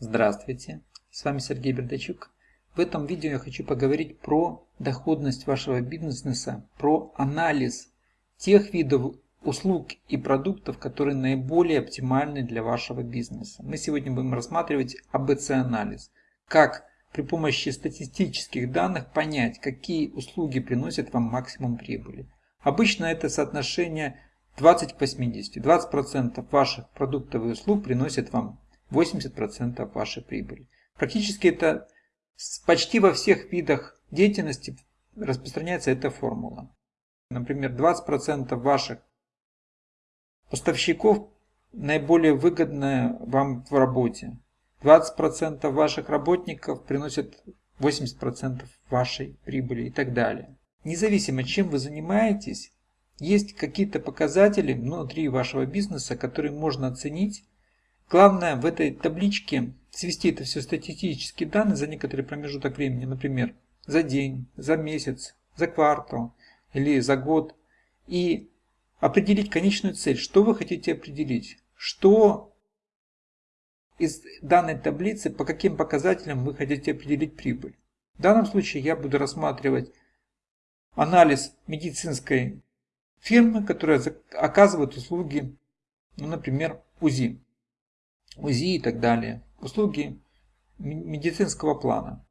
Здравствуйте, с вами Сергей Бердачук. В этом видео я хочу поговорить про доходность вашего бизнеса, про анализ тех видов услуг и продуктов, которые наиболее оптимальны для вашего бизнеса. Мы сегодня будем рассматривать АБЦ-анализ. Как при помощи статистических данных понять, какие услуги приносят вам максимум прибыли. Обычно это соотношение 20 к 80. 20% ваших продуктов и услуг приносят вам 80% вашей прибыли. Практически это почти во всех видах деятельности распространяется эта формула. Например, 20% ваших поставщиков наиболее выгодны вам в работе. 20% ваших работников приносят 80% вашей прибыли и так далее. Независимо, чем вы занимаетесь, есть какие-то показатели внутри вашего бизнеса, которые можно оценить. Главное в этой табличке свести это все статистические данные за некоторый промежуток времени, например, за день, за месяц, за квартал или за год. И определить конечную цель. Что вы хотите определить? Что из данной таблицы, по каким показателям вы хотите определить прибыль? В данном случае я буду рассматривать анализ медицинской фирмы, которая оказывает услуги, ну, например, УЗИ, УЗИ и так далее, услуги медицинского плана.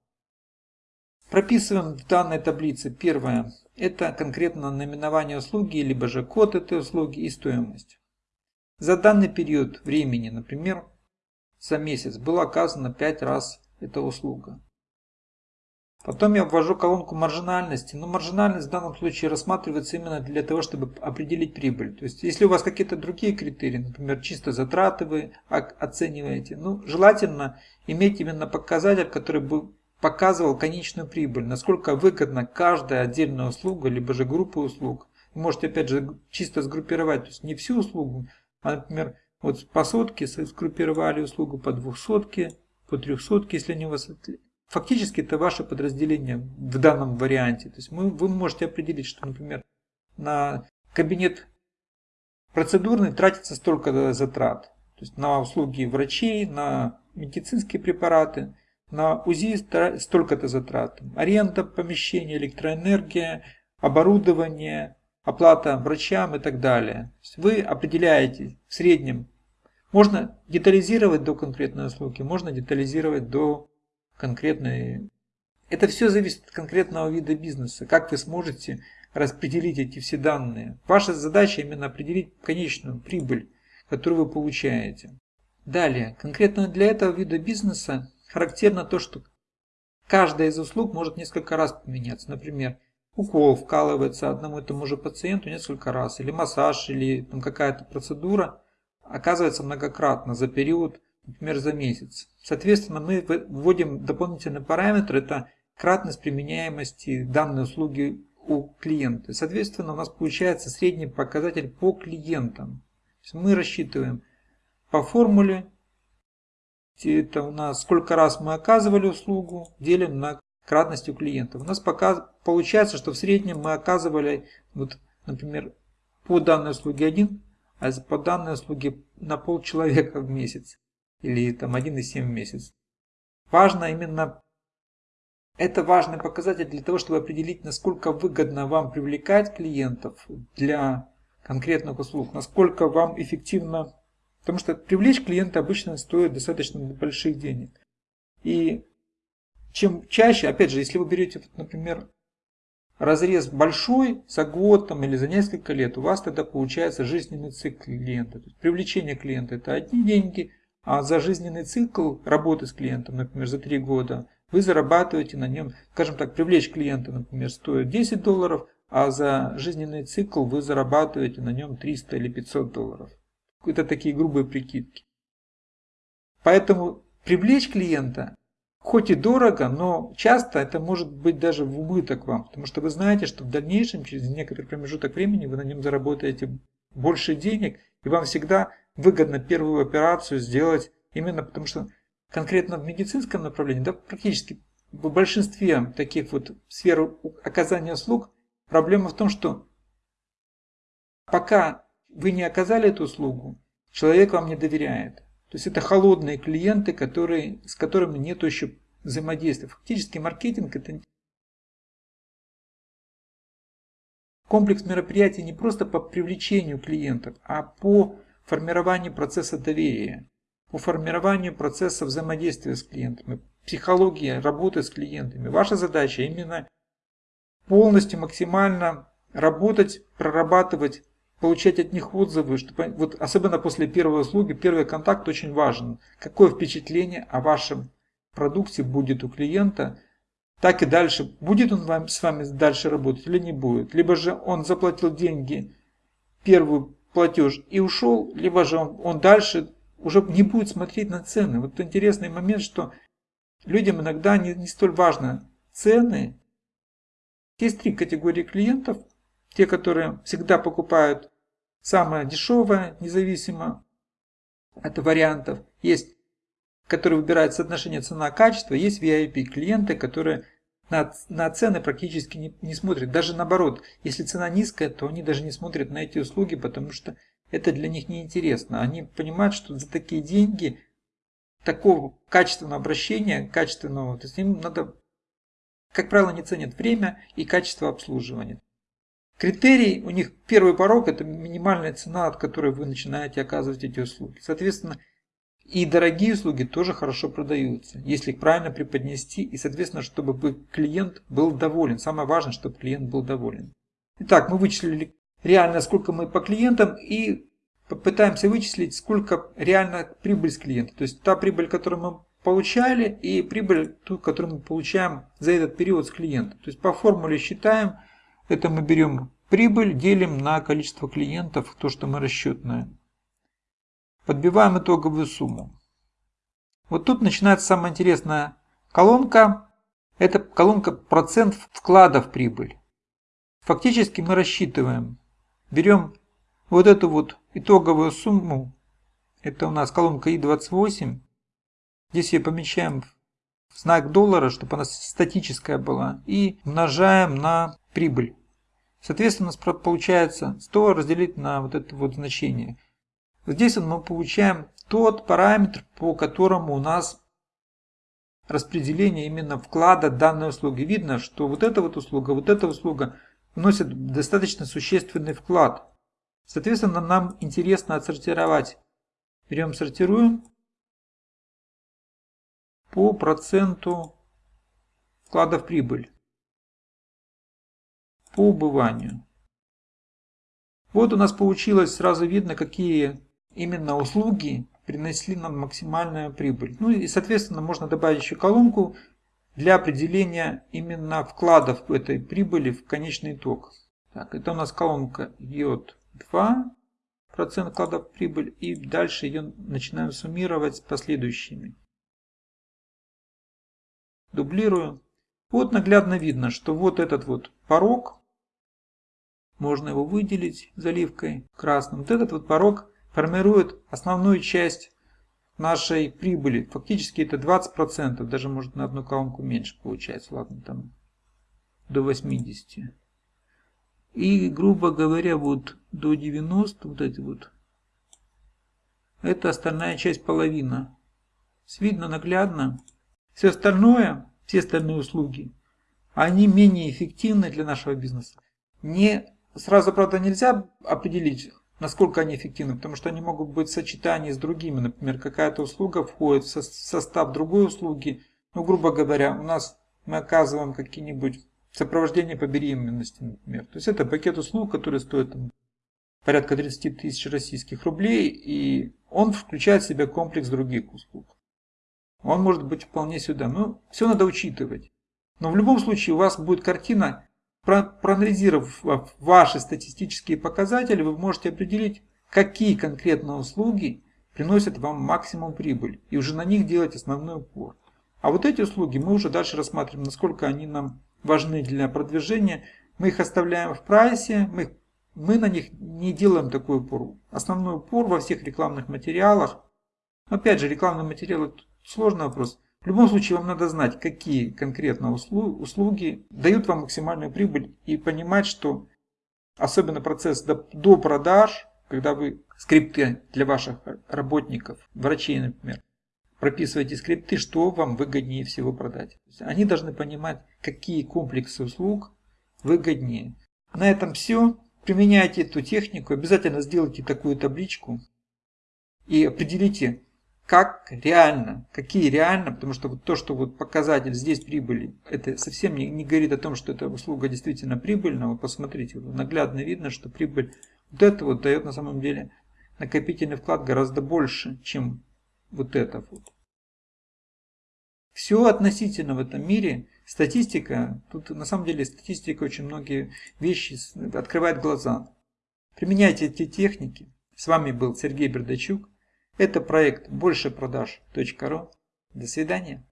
Прописываем в данной таблице первое, это конкретно наименование услуги, либо же код этой услуги и стоимость. За данный период времени, например, за месяц, было оказано 5 раз эта услуга. Потом я ввожу колонку маржинальности. Но маржинальность в данном случае рассматривается именно для того, чтобы определить прибыль. То есть, если у вас какие-то другие критерии, например, чисто затраты вы оцениваете, ну, желательно иметь именно показатель, который бы показывал конечную прибыль, насколько выгодна каждая отдельная услуга, либо же группа услуг. Вы можете, опять же, чисто сгруппировать, то есть не всю услугу, а, например, вот по сотке сгруппировали услугу, по двухсотке, по трехсотке, если они у вас Фактически это ваше подразделение в данном варианте. То есть мы, вы можете определить, что, например, на кабинет процедурный тратится столько затрат. То есть на услуги врачей, на медицинские препараты, на УЗИ столько-то затрат. Аренда помещения, электроэнергия, оборудование, оплата врачам и так далее. Вы определяете в среднем. Можно детализировать до конкретной услуги, можно детализировать до конкретной... Это все зависит от конкретного вида бизнеса. Как вы сможете распределить эти все данные. Ваша задача именно определить конечную прибыль, которую вы получаете. Далее, конкретно для этого вида бизнеса характерно то, что каждая из услуг может несколько раз поменяться. Например, укол вкалывается одному и тому же пациенту несколько раз, или массаж, или какая-то процедура оказывается многократно за период например, за месяц. Соответственно, мы вводим дополнительный параметр, это кратность применяемости данной услуги у клиента. Соответственно, у нас получается средний показатель по клиентам. мы рассчитываем по формуле, это у нас сколько раз мы оказывали услугу, делим на кратность у клиентов. У нас пока получается, что в среднем мы оказывали, вот, например, по данной услуге один, а по данной услуге на пол человека в месяц или там 1,7 в месяц. Важно именно, это важный показатель для того, чтобы определить, насколько выгодно вам привлекать клиентов для конкретных услуг, насколько вам эффективно, потому что привлечь клиента обычно стоит достаточно больших денег. И чем чаще, опять же, если вы берете, например, разрез большой за год там, или за несколько лет, у вас тогда получается жизненный цикл клиента. То есть привлечение клиента это одни деньги, а за жизненный цикл работы с клиентом, например, за 3 года, вы зарабатываете на нем, скажем так, привлечь клиента, например, стоит 10 долларов, а за жизненный цикл вы зарабатываете на нем 300 или 500 долларов. Это такие грубые прикидки. Поэтому привлечь клиента, хоть и дорого, но часто это может быть даже в убыток вам, потому что вы знаете, что в дальнейшем, через некоторый промежуток времени, вы на нем заработаете больше денег, и вам всегда выгодно первую операцию сделать именно потому, что конкретно в медицинском направлении, да, практически в большинстве таких вот сфер оказания услуг, проблема в том, что пока вы не оказали эту услугу, человек вам не доверяет. То есть это холодные клиенты, которые, с которыми нет еще взаимодействия. Фактически маркетинг это комплекс мероприятий не просто по привлечению клиентов, а по формированию процесса доверия, по формированию процесса взаимодействия с клиентами, психология работы с клиентами. Ваша задача именно полностью максимально работать, прорабатывать, получать от них отзывы, чтобы, вот особенно после первой услуги, первый контакт очень важен. Какое впечатление о вашем продукте будет у клиента, так и дальше. Будет он вам, с вами дальше работать или не будет. Либо же он заплатил деньги, первый платеж и ушел, либо же он, он дальше уже не будет смотреть на цены. Вот интересный момент, что людям иногда не, не столь важно цены. Есть три категории клиентов. Те, которые всегда покупают самое дешевое, независимо от вариантов. Есть который выбирает соотношение цена-качество, есть VIP-клиенты, которые на, на цены практически не, не смотрят. Даже наоборот, если цена низкая, то они даже не смотрят на эти услуги, потому что это для них не интересно. Они понимают, что за такие деньги такого качественного обращения, качественного, то есть им надо, как правило, не ценят время и качество обслуживания. Критерий у них первый порог это минимальная цена, от которой вы начинаете оказывать эти услуги. Соответственно, и дорогие услуги тоже хорошо продаются, если их правильно преподнести и, соответственно, чтобы клиент был доволен. Самое важное, чтобы клиент был доволен. Итак, мы вычислили реально, сколько мы по клиентам и попытаемся вычислить, сколько реально прибыль с клиента. То есть та прибыль, которую мы получали и прибыль, ту, которую мы получаем за этот период с клиента. То есть по формуле считаем, это мы берем прибыль, делим на количество клиентов, то, что мы расчетное. Подбиваем итоговую сумму. Вот тут начинается самая интересная колонка. Это колонка процент вклада в прибыль. Фактически мы рассчитываем. Берем вот эту вот итоговую сумму. Это у нас колонка И28. Здесь ее помещаем в знак доллара, чтобы она статическая была. И умножаем на прибыль. Соответственно, у нас получается 100 разделить на вот это вот значение. Здесь мы получаем тот параметр, по которому у нас распределение именно вклада данной услуги. Видно, что вот эта вот услуга, вот эта услуга вносят достаточно существенный вклад. Соответственно, нам интересно отсортировать. Берем, сортируем по проценту вклада в прибыль по убыванию. Вот у нас получилось, сразу видно, какие именно услуги принесли нам максимальную прибыль. Ну и соответственно можно добавить еще колонку для определения именно вкладов этой прибыли в конечный итог. Так, это у нас колонка йод 2 процент вкладов в прибыль и дальше ее начинаем суммировать с последующими. Дублирую. Вот наглядно видно, что вот этот вот порог, можно его выделить заливкой красным. Вот этот вот порог формирует основную часть нашей прибыли. Фактически это 20%, даже может на одну колонку меньше получается, ладно, там до 80. И, грубо говоря, вот до 90, вот эти вот, это остальная часть половина. Видно наглядно. Все остальное, все остальные услуги, они менее эффективны для нашего бизнеса. Не, сразу, правда, нельзя определить, насколько они эффективны, потому что они могут быть в сочетании с другими. Например, какая-то услуга входит в состав другой услуги. Ну, грубо говоря, у нас мы оказываем какие-нибудь сопровождение по беременности, например. То есть это пакет услуг, который стоит там, порядка 30 тысяч российских рублей, и он включает в себя комплекс других услуг. Он может быть вполне сюда. Но все надо учитывать. Но в любом случае у вас будет картина Проанализировав ваши статистические показатели, вы можете определить, какие конкретно услуги приносят вам максимум прибыль, и уже на них делать основной упор. А вот эти услуги мы уже дальше рассматриваем, насколько они нам важны для продвижения. Мы их оставляем в прайсе, мы, мы на них не делаем такой упор. Основной упор во всех рекламных материалах. Опять же, рекламные материалы сложный вопрос. В любом случае вам надо знать, какие конкретно услуги дают вам максимальную прибыль и понимать, что особенно процесс до, продаж, когда вы скрипты для ваших работников, врачей, например, прописываете скрипты, что вам выгоднее всего продать. Они должны понимать, какие комплексы услуг выгоднее. На этом все. Применяйте эту технику. Обязательно сделайте такую табличку. И определите, как реально, какие реально, потому что вот то, что вот показатель здесь прибыли, это совсем не, не говорит о том, что эта услуга действительно прибыльна. Вы посмотрите, наглядно видно, что прибыль вот это вот дает на самом деле накопительный вклад гораздо больше, чем вот это вот. Все относительно в этом мире. Статистика, тут на самом деле статистика очень многие вещи открывает глаза. Применяйте эти техники. С вами был Сергей Бердачук. Это проект большепродаж.ру. До свидания.